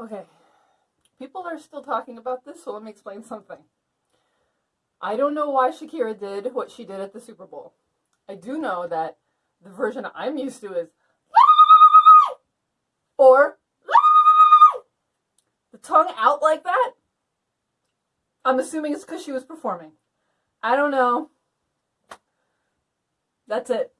Okay. People are still talking about this, so let me explain something. I don't know why Shakira did what she did at the Super Bowl. I do know that the version I'm used to is or the tongue out like that. I'm assuming it's because she was performing. I don't know. That's it.